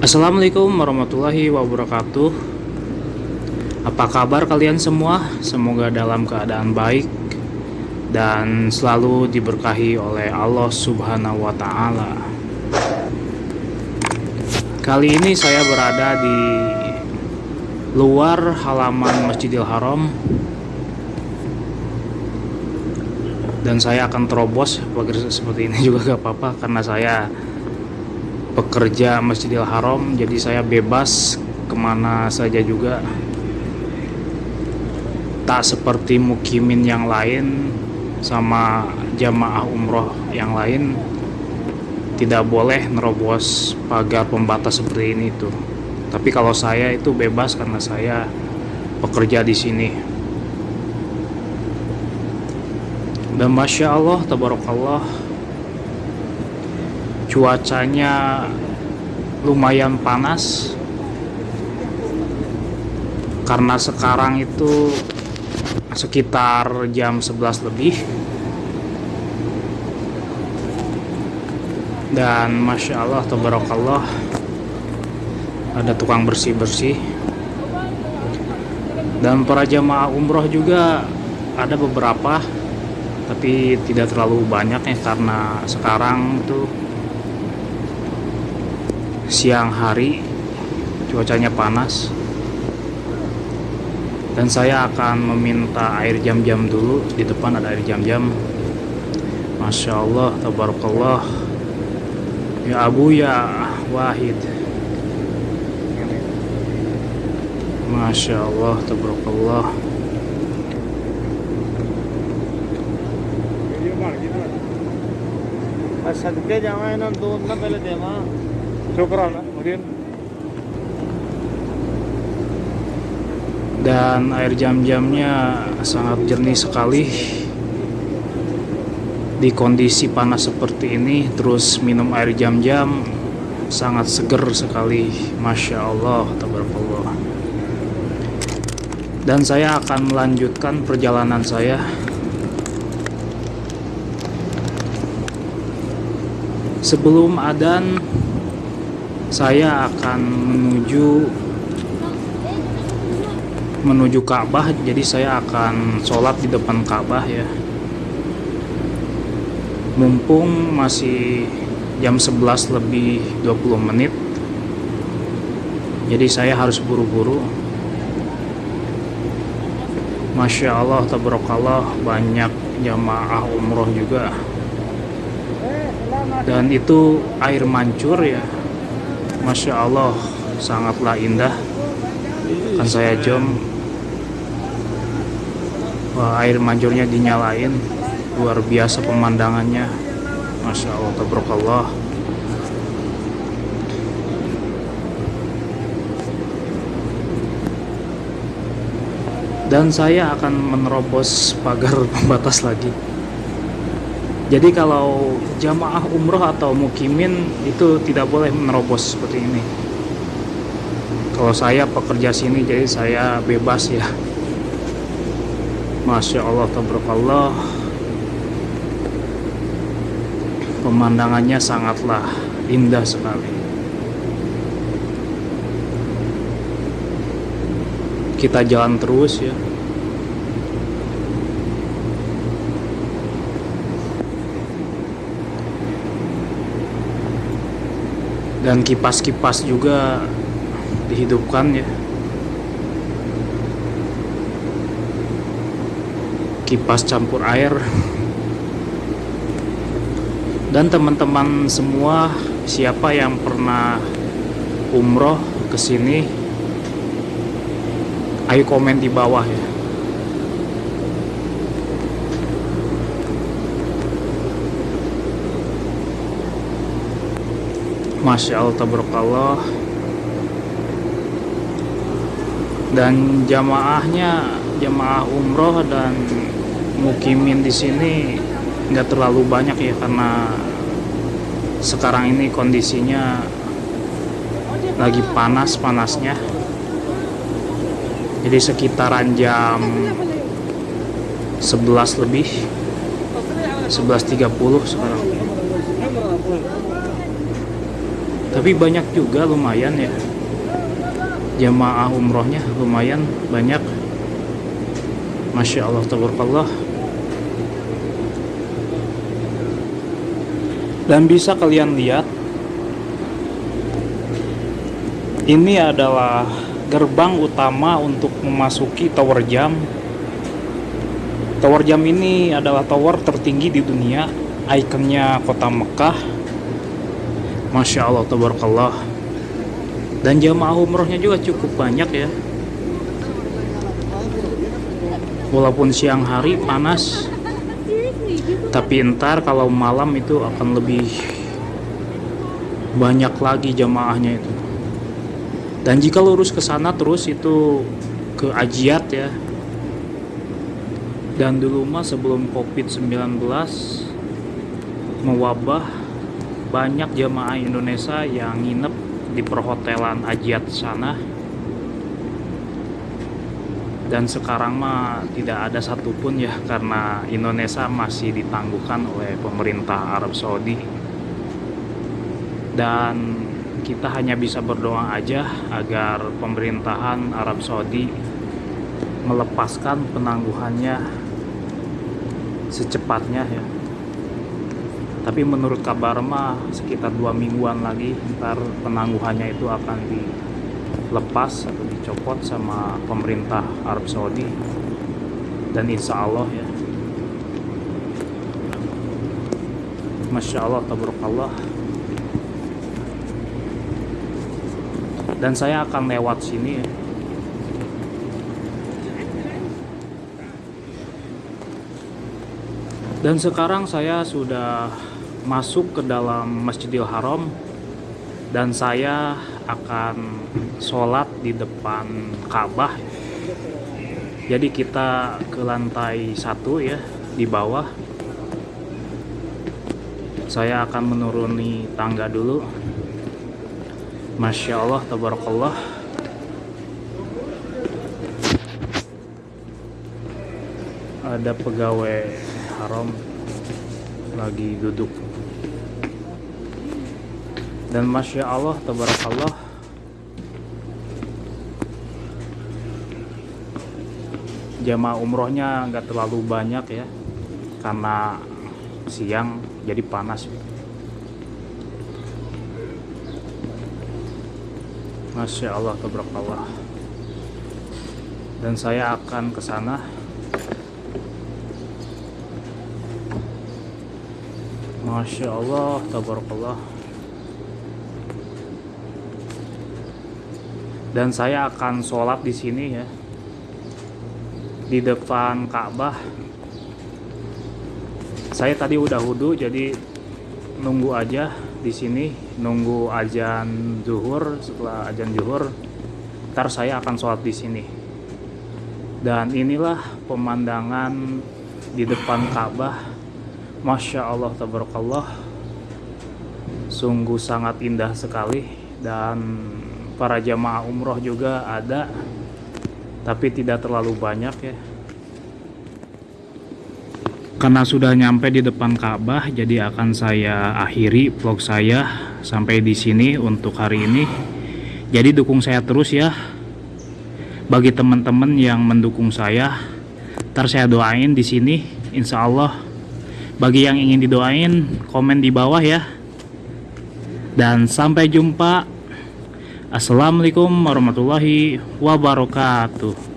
Assalamualaikum warahmatullahi wabarakatuh. Apa kabar kalian semua? Semoga dalam keadaan baik Dan selalu diberkahi oleh Allah subhanahu wa ta'ala. Kali ini saya berada di luar halaman Masjidil Haram. Dan saya akan terobos seperti ini juga gak apa-apa karena saya pekerja Masjidil Haram jadi saya bebas ke mana saja juga. Tak seperti mukimin yang lain sama jamaah umroh yang lain tidak boleh nerobos pagar pembatas seperti ini tuh tapi kalau saya itu bebas karena saya pekerja di sini. Dan masya Allah tabarakallah cuacanya lumayan panas. Karena sekarang itu sekitar jam 11 lebih. Dan masya Allah tabarakallah ada tukang bersih-bersih. Dan para jamaah umroh juga ada beberapa tapi tidak terlalu banyak ya karena sekarang tuh siang hari cuacanya panas dan saya akan meminta air jam-jam dulu di depan ada air jam-jam Masya Allah tabarakallah ya Abu ya Wahid Masya Allah tabarakallah सदके जावा इन्होंने दो ना पहले देवा mungkin. Dan air jam-jamnya sangat jernih sekali. Di kondisi panas seperti ini terus minum air jam-jam sangat seger sekali. Masya Allah dan saya akan melanjutkan perjalanan saya. Sebelum adan saya akan menuju menuju Ka'bah jadi saya akan sholat di depan Ka'bah ya. Mumpung masih jam 11 lebih 20 menit jadi saya harus buru-buru. Masya Allah tabarakallah banyak jamaah umroh juga. Dan itu air mancur ya Masya Allah sangatlah indah. Kan saya jom. Wah, air mancurnya dinyalain. Luar biasa pemandangannya. Masya Allah tabarakallah. Dan saya akan menerobos pagar pembatas lagi jadi kalau jamaah umroh atau mukimin itu tidak boleh menerobos seperti ini. Kalau saya pekerja sini jadi saya bebas ya. Masya Allah tabarakallah. Pemandangannya sangatlah indah sekali. Kita jalan terus ya. Dan kipas-kipas juga dihidupkan ya. Kipas campur air. Dan teman-teman semua siapa yang pernah umroh ke sini ayo komen di bawah ya Masya Allah tabarakallah. Dan jamaahnya jamaah umroh dan mukimin di sini nggak terlalu banyak ya karena sekarang ini kondisinya lagi panas-panasnya. Jadi sekitaran jam 11 lebih 11.30 sekarang tapi banyak juga lumayan ya. Jamaah umrohnya lumayan banyak. Masya Allah tabarakallah. Dan bisa kalian lihat ini adalah gerbang utama untuk memasuki tower jam. Tower jam ini adalah tower tertinggi di dunia ikonnya kota Mekah Masya Allah tabarakallah. Dan jamaah umrohnya juga cukup banyak ya. Walaupun siang hari panas tapi ntar kalau malam itu akan lebih banyak lagi jamaahnya itu. Dan jika lurus ke sana terus itu ke Ajiat ya. Dan dulu mah sebelum covid-19 mewabah banyak jamaah Indonesia yang nginep di perhotelan Ajiat sana. Dan sekarang mah tidak ada satupun ya karena Indonesia masih ditangguhkan oleh pemerintah Arab Saudi. Dan kita hanya bisa berdoa aja agar pemerintahan Arab Saudi melepaskan penangguhannya secepatnya ya tapi menurut kabar mah sekitar dua mingguan lagi ntar penangguhannya itu akan dilepas atau dicopot sama pemerintah Arab Saudi. Dan insya Allah ya. Masya Allah tabarakallah. Dan saya akan lewat sini ya. Dan sekarang saya sudah masuk ke dalam Masjidil Haram dan saya akan sholat di depan Ka'bah. Jadi kita ke lantai satu ya di bawah. Saya akan menuruni tangga dulu. Masya Allah tabarakallah. Ada pegawai haram lagi duduk dan Masya Allah tabarakallah. Jamaah umrohnya nggak terlalu banyak ya karena siang jadi panas. Masya Allah tabarakallah. Dan saya akan ke sana. Masya Allah tabarakallah dan saya akan sholat di sini ya. Di depan Ka'bah. Saya tadi udah wudhu jadi nunggu aja di sini. Nunggu ajan zuhur setelah ajan zuhur ntar saya akan sholat di sini. Dan inilah pemandangan di depan Ka'bah. Masya Allah tabarakallah. Sungguh sangat indah sekali dan para jamaah umroh juga ada tapi tidak terlalu banyak ya. Karena sudah nyampe di depan Ka'bah jadi akan saya akhiri vlog saya sampai di sini untuk hari ini. Jadi dukung saya terus ya. Bagi teman-teman yang mendukung saya ntar saya doain di sini insya Allah. Bagi yang ingin didoain komen di bawah ya. Dan sampai jumpa Assalamualaikum warahmatullahi wabarakatuh